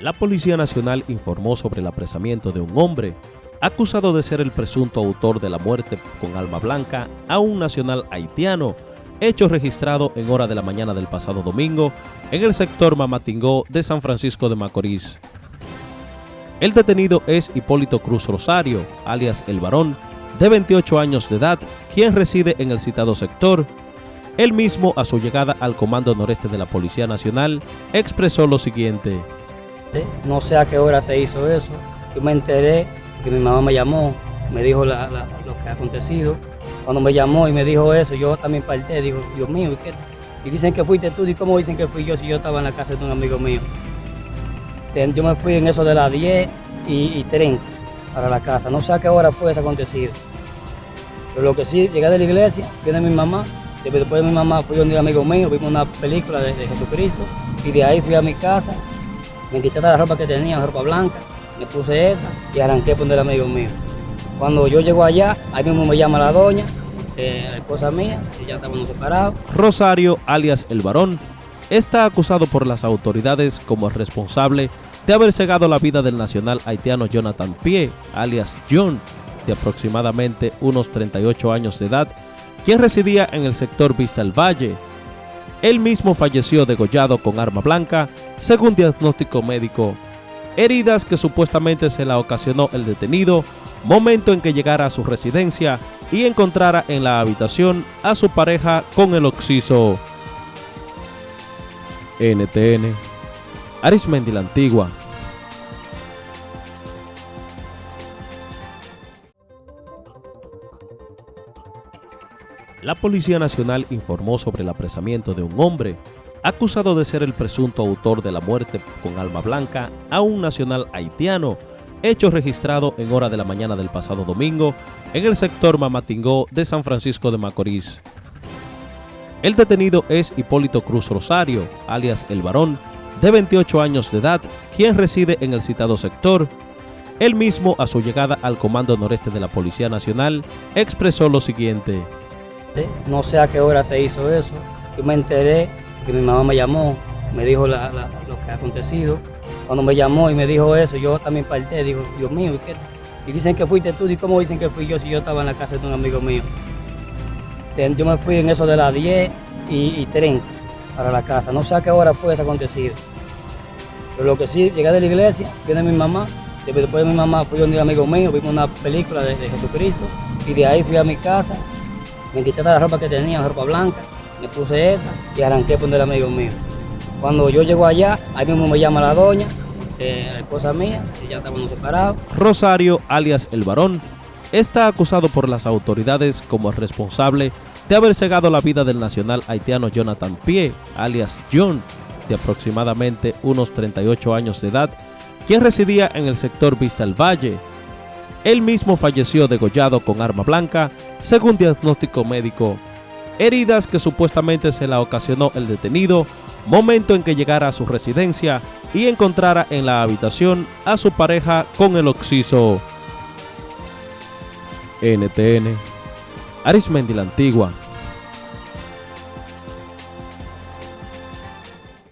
La Policía Nacional informó sobre el apresamiento de un hombre acusado de ser el presunto autor de la muerte con alma blanca a un nacional haitiano, hecho registrado en hora de la mañana del pasado domingo en el sector Mamatingó de San Francisco de Macorís. El detenido es Hipólito Cruz Rosario, alias El Varón, de 28 años de edad, quien reside en el citado sector. Él mismo, a su llegada al Comando Noreste de la Policía Nacional, expresó lo siguiente. No sé a qué hora se hizo eso. Yo me enteré que mi mamá me llamó, me dijo lo que ha acontecido. Cuando me llamó y me dijo eso, yo también parté, digo, Dios mío, ¿y, qué? y dicen que fuiste tú, ¿y cómo dicen que fui yo si yo estaba en la casa de un amigo mío? Yo me fui en eso de las 10 y, y 30 para la casa. No sé a qué hora fue eso acontecido. Pero lo que sí, llegué de la iglesia, viene mi mamá, después de mi mamá fui donde un amigo mío, vimos una película de, de Jesucristo y de ahí fui a mi casa me quité toda la ropa que tenía, ropa blanca, me puse esta y arranqué por el amigo mío. Cuando yo llego allá, ahí mismo me llama la doña, eh, la esposa mía, y ya estábamos separados. Rosario, alias El Varón, está acusado por las autoridades como responsable de haber cegado la vida del nacional haitiano Jonathan Pie, alias John, de aproximadamente unos 38 años de edad, quien residía en el sector Vista el Valle, él mismo falleció degollado con arma blanca, según diagnóstico médico. Heridas que supuestamente se la ocasionó el detenido, momento en que llegara a su residencia y encontrara en la habitación a su pareja con el oxiso. NTN Arismendi la Antigua La Policía Nacional informó sobre el apresamiento de un hombre acusado de ser el presunto autor de la muerte con alma blanca a un nacional haitiano, hecho registrado en hora de la mañana del pasado domingo en el sector Mamatingó de San Francisco de Macorís. El detenido es Hipólito Cruz Rosario, alias El Varón, de 28 años de edad, quien reside en el citado sector. Él mismo, a su llegada al Comando Noreste de la Policía Nacional, expresó lo siguiente. No sé a qué hora se hizo eso. Yo me enteré que mi mamá me llamó, me dijo lo que ha acontecido. Cuando me llamó y me dijo eso, yo también parté, digo, Dios mío, ¿y qué? Y dicen que fuiste tú, ¿y cómo dicen que fui yo si yo estaba en la casa de un amigo mío? Yo me fui en eso de las 10 y, 30 para la casa. No sé a qué hora fue eso acontecido. Pero lo que sí, llegué de la iglesia, viene mi mamá, después de mi mamá fui donde un amigo mío, vimos una película de, de Jesucristo y de ahí fui a mi casa me quité toda la ropa que tenía, ropa blanca, me puse esta y arranqué por el amigo mío. Cuando yo llego allá, ahí mismo me llama la doña, eh, la esposa mía, y ya estábamos separados. Rosario, alias El Varón, está acusado por las autoridades como responsable de haber cegado la vida del nacional haitiano Jonathan Pie, alias John, de aproximadamente unos 38 años de edad, quien residía en el sector Vista el Valle, él mismo falleció degollado con arma blanca, según diagnóstico médico. Heridas que supuestamente se la ocasionó el detenido, momento en que llegara a su residencia y encontrara en la habitación a su pareja con el oxiso. NTN Arismendi la Antigua